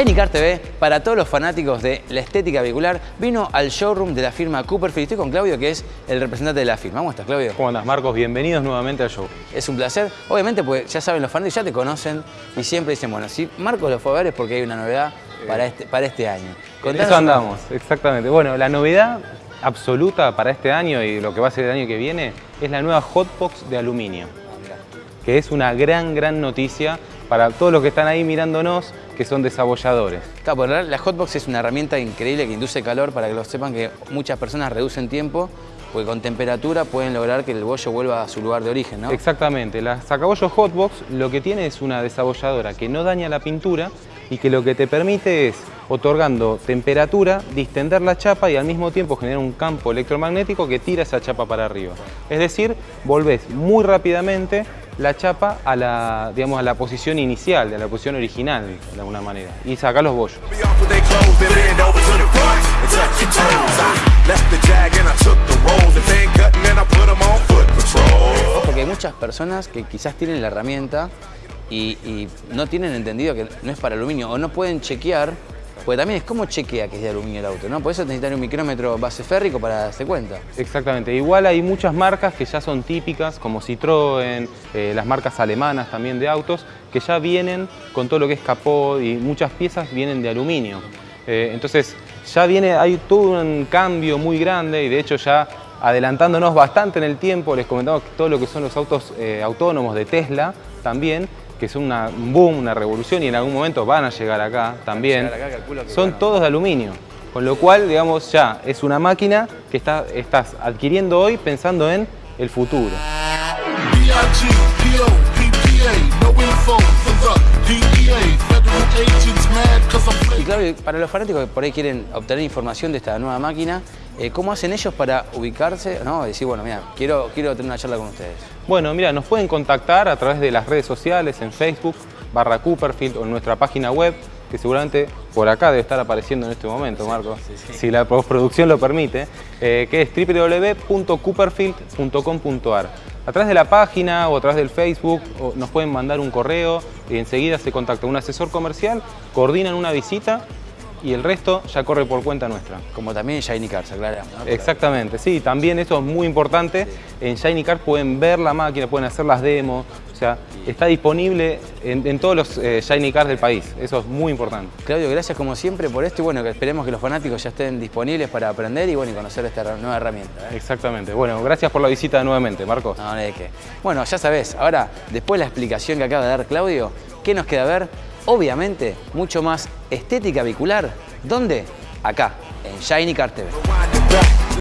Car TV, para todos los fanáticos de la estética vehicular, vino al showroom de la firma Cooperfield. Estoy con Claudio, que es el representante de la firma. ¿Cómo estás, Claudio? ¿Cómo andas, Marcos? Bienvenidos nuevamente al show. Es un placer. Obviamente, pues ya saben los fanáticos, ya te conocen y siempre dicen, bueno, si Marcos lo fue a ver es porque hay una novedad para este, para este año. Contanos Eso andamos, exactamente. Bueno, la novedad absoluta para este año y lo que va a ser el año que viene es la nueva Hotbox de aluminio, que es una gran, gran noticia para todos los que están ahí mirándonos, que son desabolladores. Claro, la Hotbox es una herramienta increíble que induce calor para que lo sepan que muchas personas reducen tiempo porque con temperatura pueden lograr que el bollo vuelva a su lugar de origen, ¿no? Exactamente. La sacabollo Hotbox lo que tiene es una desabolladora que no daña la pintura y que lo que te permite es, otorgando temperatura, distender la chapa y al mismo tiempo generar un campo electromagnético que tira esa chapa para arriba. Es decir, volvés muy rápidamente la chapa a la, digamos, a la posición inicial, a la posición original, de alguna manera, y sacar los bollos. Porque hay muchas personas que quizás tienen la herramienta y, y no tienen entendido que no es para aluminio o no pueden chequear porque también es como chequea que es de aluminio el auto, ¿no? Por eso necesitan un micrómetro base férrico para darse cuenta. Exactamente. Igual hay muchas marcas que ya son típicas, como Citroën, eh, las marcas alemanas también de autos, que ya vienen con todo lo que es capó y muchas piezas vienen de aluminio. Eh, entonces ya viene, hay todo un cambio muy grande y de hecho ya adelantándonos bastante en el tiempo, les comentamos que todo lo que son los autos eh, autónomos de Tesla también que son una, un boom, una revolución y en algún momento van a llegar acá también, son todos de aluminio. Con lo cual, digamos, ya es una máquina que está, estás adquiriendo hoy pensando en el futuro. Y claro, para los fanáticos que por ahí quieren obtener información de esta nueva máquina, eh, ¿cómo hacen ellos para ubicarse? No, decir, bueno, mira, quiero, quiero tener una charla con ustedes. Bueno, mira, nos pueden contactar a través de las redes sociales, en Facebook, barra Cooperfield o en nuestra página web, que seguramente por acá debe estar apareciendo en este momento, Marco, si la postproducción lo permite, eh, que es www.cooperfield.com.ar. A través de la página o a través del Facebook nos pueden mandar un correo y enseguida se contacta un asesor comercial, coordinan una visita y el resto ya corre por cuenta nuestra. Como también en Shiny Cars, aclaramos. Exactamente, sí, también eso es muy importante. En Shiny Cars pueden ver la máquina, pueden hacer las demos, o sea, está disponible en, todos los eh, Shiny Cars del país, eso es muy importante. Claudio, gracias como siempre por esto y bueno, que esperemos que los fanáticos ya estén disponibles para aprender y bueno, y conocer esta nueva herramienta. ¿eh? Exactamente, bueno, gracias por la visita nuevamente, Marcos. No, no qué. Bueno, ya sabes, ahora, después de la explicación que acaba de dar Claudio, ¿qué nos queda ver? Obviamente, mucho más estética vehicular. ¿Dónde? Acá, en Shiny Car TV.